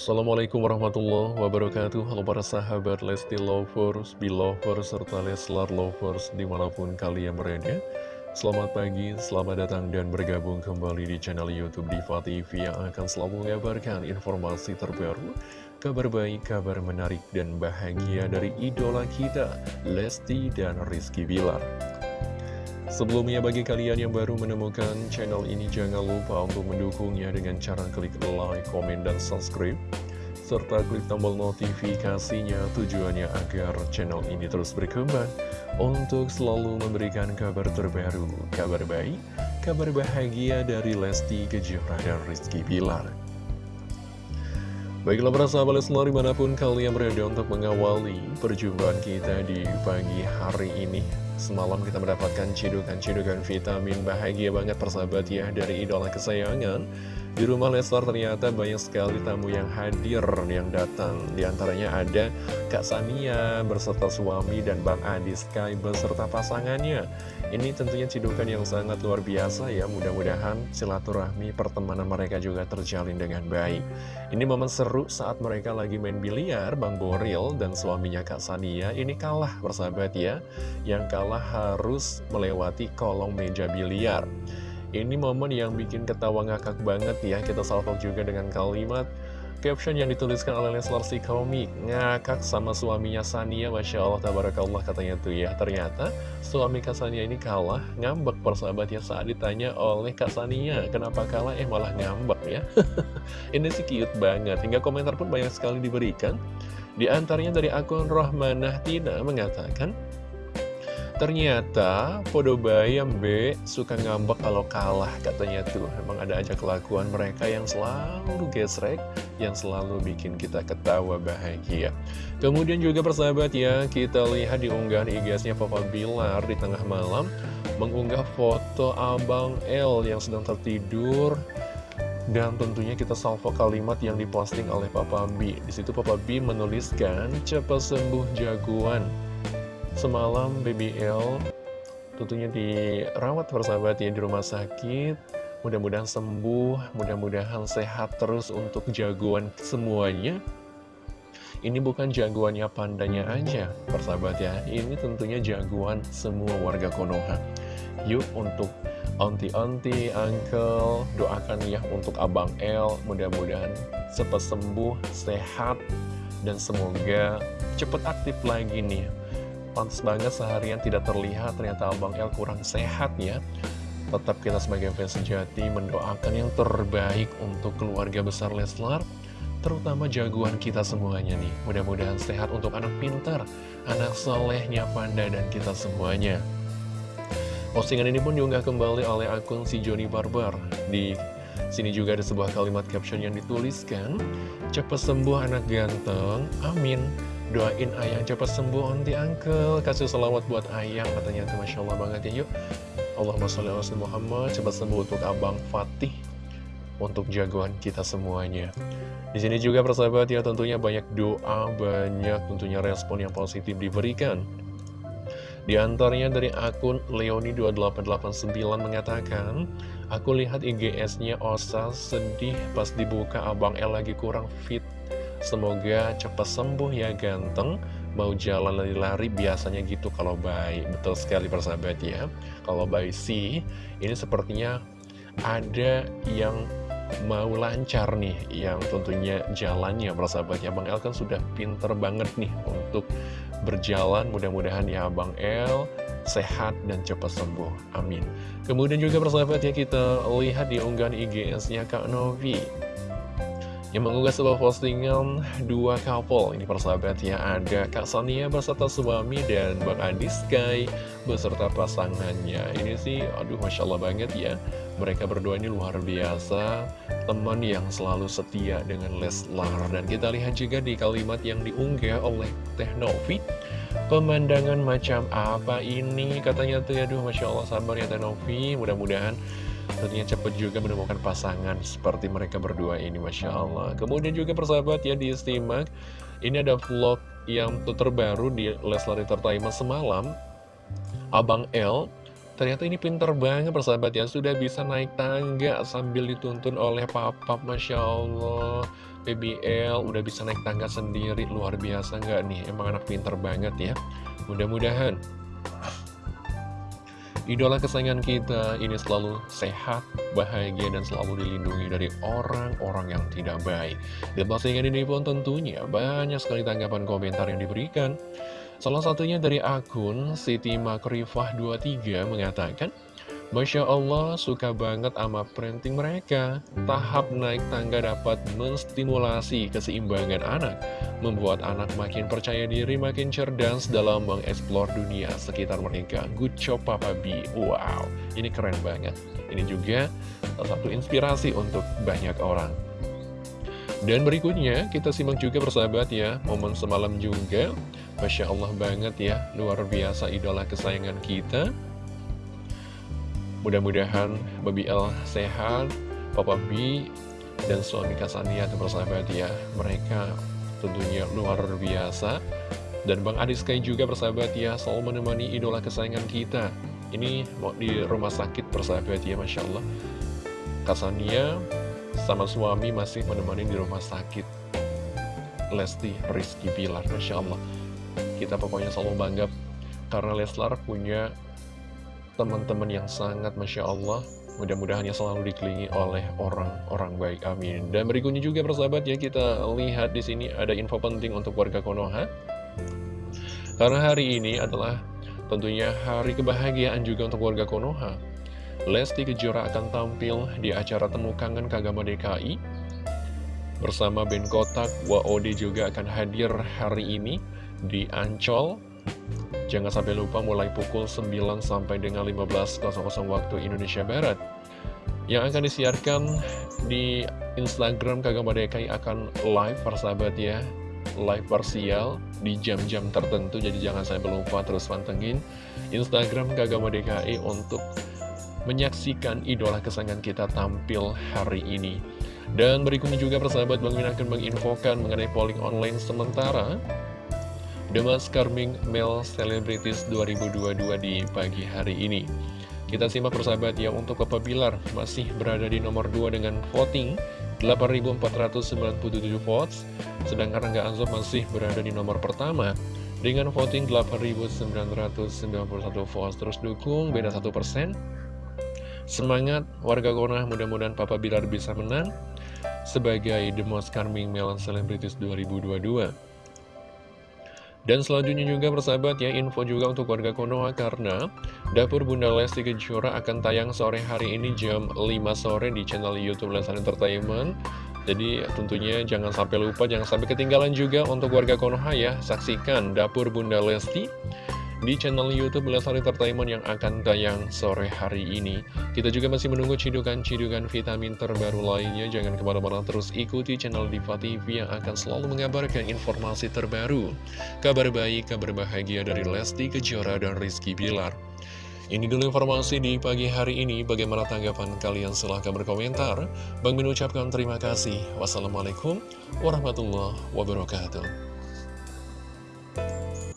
Assalamualaikum warahmatullahi wabarakatuh. Halo para sahabat Lesti Lovers, Belovers, serta Leslar Lovers di mana pun kalian berada. Selamat pagi, selamat datang dan bergabung kembali di channel Youtube Diva TV Yang akan selalu mengabarkan informasi terbaru Kabar baik, kabar menarik dan bahagia dari idola kita Lesti dan Rizky Bilar. Sebelumnya bagi kalian yang baru menemukan channel ini jangan lupa untuk mendukungnya dengan cara klik like, komen, dan subscribe serta klik tombol notifikasinya tujuannya agar channel ini terus berkembang untuk selalu memberikan kabar terbaru, kabar baik, kabar bahagia dari Lesti Kejora dan Rizky Bilar. Baiklah para sahabat Leslar di mana pun kalian berada untuk mengawali perjumpaan kita di pagi hari ini Semalam kita mendapatkan cidukan-cidukan vitamin bahagia banget persahabat ya dari idola kesayangan Di rumah Leslar ternyata banyak sekali tamu yang hadir yang datang. Di antaranya ada Kak Sania berserta suami dan Bang Adi Sky beserta pasangannya. Ini tentunya cidukan yang sangat luar biasa ya. Mudah-mudahan silaturahmi pertemanan mereka juga terjalin dengan baik. Ini momen seru saat mereka lagi main biliar Bang Boril dan suaminya Kak Sania ini kalah persahabat ya. Yang kalah harus melewati kolong meja biliar. Ini momen yang bikin ketawa ngakak banget ya, kita salvo juga dengan kalimat caption yang dituliskan oleh Leslar si komik ngakak sama suaminya Sania Masya Allah tabarakallah katanya tuh ya. Ternyata suami Kak Sania ini kalah ngambek persahabat ya saat ditanya oleh Kak Sania kenapa kalah? Eh malah ngambek ya. Ini sih cute banget hingga komentar pun banyak sekali diberikan. Di antaranya dari akun Rohmanah Tina mengatakan Ternyata Podo Bayam B suka ngambek kalau kalah katanya tuh Emang ada aja kelakuan mereka yang selalu gesrek Yang selalu bikin kita ketawa bahagia Kemudian juga persahabat ya Kita lihat di unggahan IG-nya Papa Bilar di tengah malam Mengunggah foto Abang L yang sedang tertidur dan tentunya kita salvo kalimat yang diposting oleh Papa B. Di situ Papa B menuliskan, cepat sembuh jagoan. Semalam BBL tentunya dirawat persahabat ya di rumah sakit. Mudah-mudahan sembuh, mudah-mudahan sehat terus untuk jagoan semuanya. Ini bukan jagoannya pandanya aja persahabat ya. Ini tentunya jagoan semua warga Konoha. Yuk untuk onti-onti, uncle, doakan ya untuk Abang L Mudah-mudahan cepat sembuh, sehat Dan semoga cepat aktif lagi nih Pantes banget seharian tidak terlihat. Ternyata Abang El kurang sehat ya. Tetap kita sebagai fans sejati mendoakan yang terbaik untuk keluarga besar Leslar Terutama jagoan kita semuanya nih. Mudah-mudahan sehat untuk anak pintar Anak solehnya Panda dan kita semuanya. Postingan ini pun diunggah kembali oleh akun si Joni Barber Di sini juga ada sebuah kalimat caption yang dituliskan Cepat sembuh anak ganteng, amin Doain ayang cepat sembuh onti uncle. Kasih salawat buat ayang katanya tuh Masya Allah banget ya yuk. Allahumma sholli ala Muhammad. Cepat sembuh untuk abang Fatih Untuk jagoan kita semuanya. Di sini juga persahabat ya tentunya banyak doa, banyak tentunya respon yang positif diberikan. Di antaranya dari akun Leoni2889 mengatakan, Aku lihat IGS-nya Osa sedih pas dibuka Abang El lagi kurang fit Semoga cepat sembuh ya ganteng. Mau jalan lari-lari biasanya gitu kalau baik Betul sekali persahabat ya. Kalau baik sih Ini sepertinya ada yang mau lancar nih Yang tentunya jalannya persahabat ya Bang El kan sudah pinter banget nih Untuk berjalan. Mudah-mudahan ya Bang El sehat dan cepat sembuh. Amin. Kemudian juga persahabat ya kita lihat di unggahan IGS-nya Kak Novi yang mengunggah sebuah postingan dua couple ini persahabat ya ada Kak Sania beserta suami dan Bang Adi Sky beserta pasangannya. Ini sih aduh Masya Allah banget ya. Mereka berdua ini luar biasa teman yang selalu setia dengan Leslar. Dan kita lihat juga di kalimat yang diunggah oleh Teh Novi pemandangan macam apa ini? Katanya tuh aduh Masya Allah sabar ya Teh Novi. Mudah-mudahan Tentunya cepat juga menemukan pasangan seperti mereka berdua ini Masya Allah. Kemudian juga persahabat ya di disimak Ini ada vlog yang terbaru di Leslar Entertainment semalam. Abang L Ternyata ini pinter banget persahabat ya. Sudah bisa naik tangga sambil dituntun oleh papa Masya Allah. BBL udah bisa naik tangga sendiri Luar biasa nggak nih? Emang anak pinter banget ya. Mudah-mudahan Idola kesayangan kita ini selalu sehat, bahagia, dan selalu dilindungi dari orang-orang yang tidak baik. Dan postingan ini pun tentunya banyak sekali tanggapan komentar yang diberikan. Salah satunya dari akun Siti Makrifah 23 mengatakan, Masya Allah, suka banget sama printing mereka. Tahap naik tangga dapat menstimulasi keseimbangan anak, membuat anak makin percaya diri, makin cerdas dalam mengeksplor dunia sekitar mereka. Good job Papa B. Wow, ini keren banget. Ini juga salah satu inspirasi untuk banyak orang. Dan berikutnya, kita simak juga persahabat ya, momen semalam juga. Masya Allah banget ya, luar biasa idola kesayangan kita. Mudah-mudahan Baby L sehat, Papa B, dan suami Kasania persahabat ya. Mereka tentunya luar biasa. Dan Bang Adi Sky juga persahabat ya, selalu menemani idola kesayangan kita. Ini mau di rumah sakit persahabat ya, Masya Allah. Kasania sama suami masih menemani di rumah sakit. Lesti Rizky Bilar, Masya Allah. Kita pokoknya selalu bangga karena Leslar punya teman-teman yang sangat Masya Allah Mudah-mudahan ya selalu dikelilingi oleh orang-orang baik, amin. Dan berikutnya juga persahabat ya kita lihat di sini ada info penting untuk warga Konoha. Karena hari ini adalah tentunya hari kebahagiaan juga untuk warga Konoha. Lesti Kejora akan tampil di acara Temu Kangen Kagama DKI. Bersama Ben Kotak, WOD juga akan hadir hari ini di Ancol Jangan sampai lupa mulai pukul 9 sampai dengan 15.00 waktu Indonesia Barat. Yang akan disiarkan di Instagram Kagama DKI akan live persahabat ya. Live parsial di jam-jam tertentu, jadi jangan sampai lupa terus pantengin Instagram Kagama DKI untuk menyaksikan idola kesayangan kita tampil hari ini. Dan berikutnya juga persahabat Bang Min akan menginfokan mengenai polling online sementara The Mas Carming Male Celebrities 2022 di pagi hari ini. Kita simak persahabat ya untuk Papa Bilar masih berada di nomor 2 dengan voting 8.497 votes, sedangkan Rangga Anzo masih berada di nomor pertama dengan voting 8.991 votes. Terus dukung beda 1%. Semangat warga Kona, mudah-mudahan Papa Bilar bisa menang sebagai The Most Charming Male Celebrities 2022. Dan selanjutnya juga persahabat ya, info juga untuk warga Konoha karena Dapur Bunda Lesti Kejora akan tayang sore hari ini jam 5 sore di channel Youtube Lesnar Entertainment. Jadi tentunya jangan sampai lupa, jangan sampai ketinggalan juga untuk warga Konoha ya. Saksikan Dapur Bunda Lesti di channel Youtube Leslar Entertainment yang akan tayang sore hari ini. Kita juga masih menunggu cidukan-cidukan vitamin terbaru lainnya. Jangan ke mana-mana terus ikuti channel Diva TV yang akan selalu mengabarkan informasi terbaru. Kabar baik, kabar bahagia dari Lesti Kejora dan Rizky Bilar. Ini dulu informasi di pagi hari ini. Bagaimana tanggapan kalian? Silahkan berkomentar. Bang mengucapkan terima kasih. Wassalamualaikum warahmatullahi wabarakatuh.